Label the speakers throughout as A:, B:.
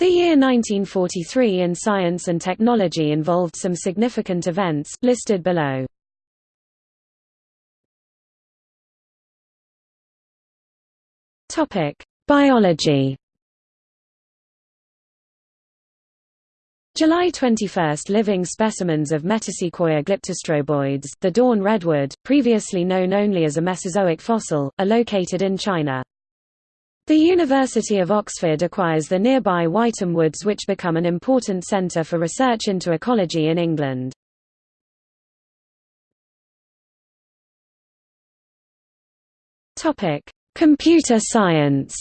A: The year 1943 in science and technology involved some significant events, listed below. Biology July 21 – Living specimens of Metasequoia glyptostroboides, the dawn redwood, previously known only as a Mesozoic fossil, are located in China. The University of Oxford acquires the nearby Wytham Woods which become an important centre for research into ecology in England. Computer science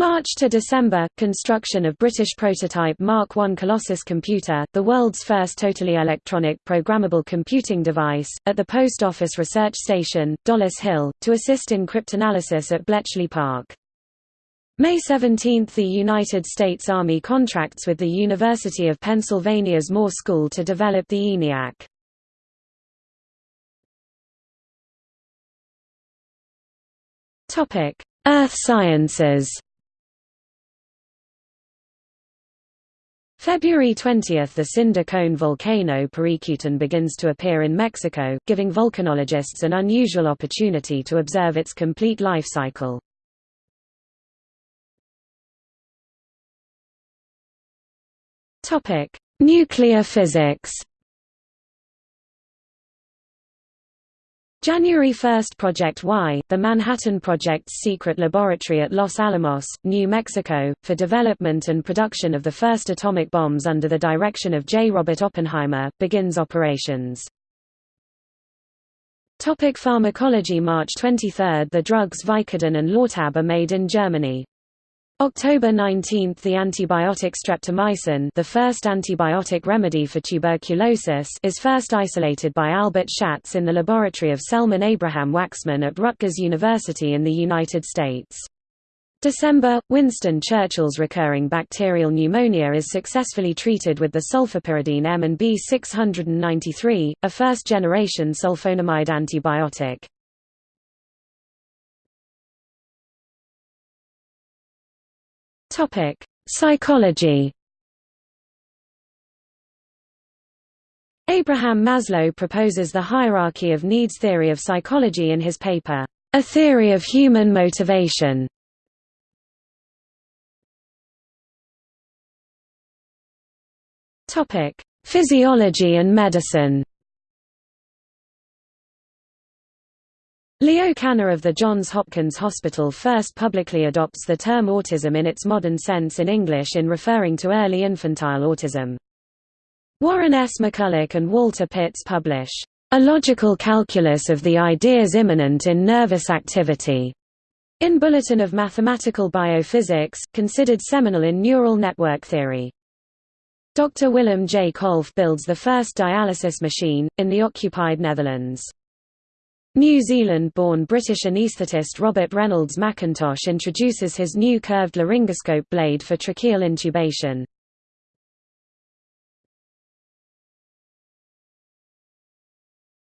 A: March to December – Construction of British prototype Mark I Colossus computer, the world's first totally electronic programmable computing device, at the Post Office Research Station, Dollis Hill, to assist in cryptanalysis at Bletchley Park. May 17 – The United States Army contracts with the University of Pennsylvania's Moore School to develop the ENIAC. Earth sciences February 20 – The cinder cone volcano Paricutin begins to appear in Mexico, giving volcanologists an unusual opportunity to observe its complete life cycle. Nuclear physics January 1 – Project Y, the Manhattan Project's secret laboratory at Los Alamos, New Mexico, for development and production of the first atomic bombs under the direction of J. Robert Oppenheimer, begins operations. Topic pharmacology March 23 – The drugs Vicodin and Lortab are made in Germany. October 19 – The antibiotic streptomycin the first antibiotic remedy for tuberculosis is first isolated by Albert Schatz in the laboratory of Selman Abraham Waksman at Rutgers University in the United States. December – Winston Churchill's recurring bacterial pneumonia is successfully treated with the sulfapyridine M and B 693, a first-generation sulfonamide antibiotic. Topic: Psychology. Abraham Maslow proposes the hierarchy of needs theory of psychology in his paper, A Theory of Human Motivation. Topic: Physiology and medicine. Leo Kanner of the Johns Hopkins Hospital first publicly adopts the term autism in its modern sense in English in referring to early infantile autism. Warren S. McCulloch and Walter Pitts publish, "...a logical calculus of the ideas immanent in nervous activity." In Bulletin of Mathematical Biophysics, considered seminal in neural network theory. Dr. Willem J. Kolff builds the first dialysis machine, in the occupied Netherlands. New Zealand-born British anaesthetist Robert Reynolds Macintosh introduces his new curved laryngoscope blade for tracheal intubation.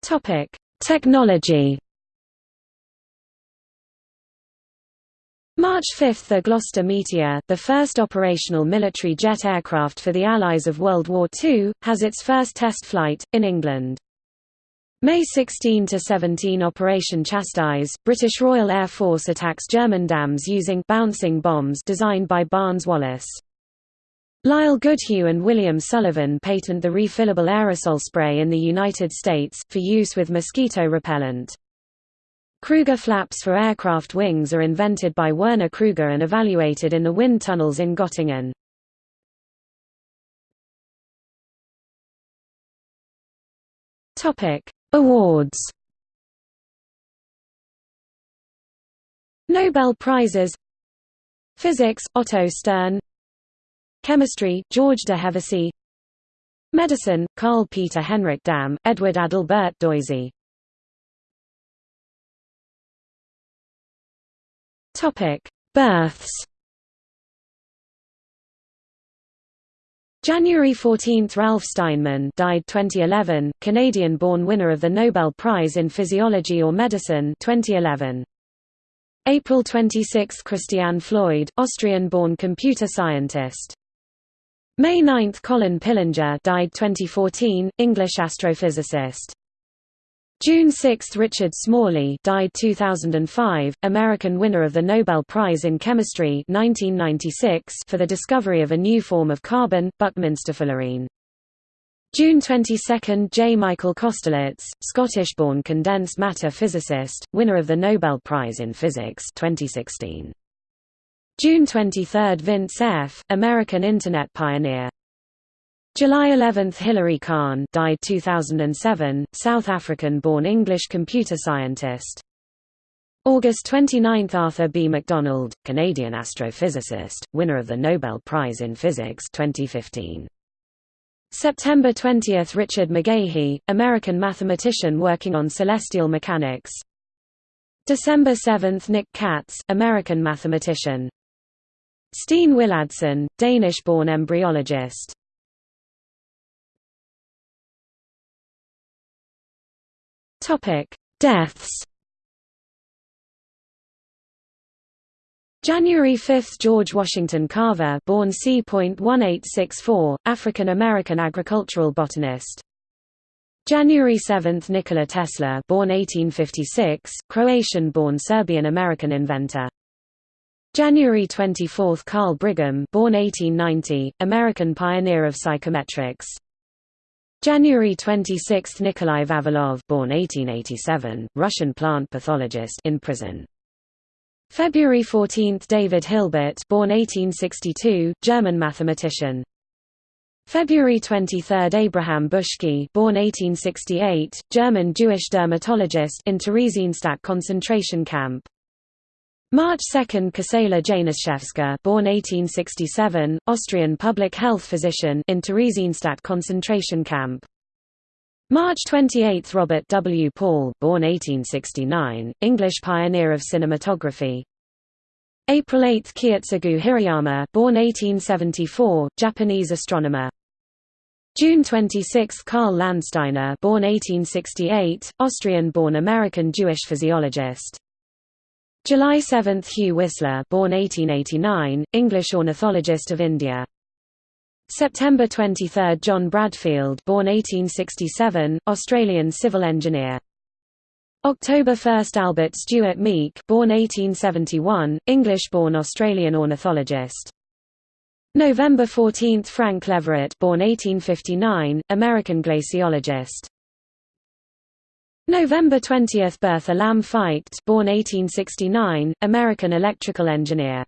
A: Topic: Technology March 5 – The Gloster Meteor, the first operational military jet aircraft for the Allies of World War II, has its first test flight, in England. May 16 to 17 Operation Chastise, British Royal Air Force attacks German dams using bouncing bombs designed by Barnes Wallis. Lyle Goodhue and William Sullivan patent the refillable aerosol spray in the United States, for use with mosquito repellent. Kruger flaps for aircraft wings are invented by Werner Kruger and evaluated in the wind tunnels in Göttingen. Topic: Awards. Nobel Prizes. Physics, Otto Stern. Chemistry, George de Hevesy. Medicine, Carl Peter Henrik Dam, Edward Adalbert Doisy Births January 14 – Ralph Steinman died 2011, Canadian-born winner of the Nobel Prize in Physiology or Medicine 2011. April 26 – Christian Floyd, Austrian-born computer scientist. May 9 – Colin Pillinger died 2014, English astrophysicist. June 6 – Richard Smalley died 2005, American winner of the Nobel Prize in Chemistry 1996 for the discovery of a new form of carbon, Buckminsterfullerene. June 22 – J. Michael Kosterlitz, Scottish-born condensed matter physicist, winner of the Nobel Prize in Physics 2016. June 23 – Vint Cerf, American Internet pioneer. July 11 – Hilary Kahn died 2007, South African-born English computer scientist. August 29 – Arthur B. McDonald, Canadian astrophysicist, winner of the Nobel Prize in Physics 2015. September 20 – Richard McGehee, American mathematician working on celestial mechanics December 7 – Nick Katz, American mathematician Steen Willadsen, Danish-born embryologist Deaths January 5 – George Washington Carver born C.1864, African-American agricultural botanist. January 7 – Nikola Tesla born 1856, Croatian-born Serbian-American inventor. January 24 – Carl Brigham born 1890, American pioneer of psychometrics. January 26 – Nikolai Vavilov born 1887, Russian plant pathologist in prison. February 14 – David Hilbert born 1862, German mathematician. February 23 – Abraham Buschke born 1868, German Jewish dermatologist in Theresienstadt concentration camp. March 2 – Ksala Januszewska born 1867, Austrian public health physician in Theresienstadt concentration camp. March 28 – Robert W. Paul born 1869, English pioneer of cinematography April 8 – Kiyotsugu Hirayama born 1874, Japanese astronomer June 26 – Karl Landsteiner born 1868, Austrian-born American Jewish physiologist July 7 – Hugh Whistler born 1889, English ornithologist of India September 23 – John Bradfield born 1867, Australian civil engineer. October 1 – Albert Stuart Meek born 1871, English-born Australian ornithologist. November 14 – Frank Leverett born 1859, American glaciologist. November 20 – Bertha Lamme Feicht born 1869, American electrical engineer.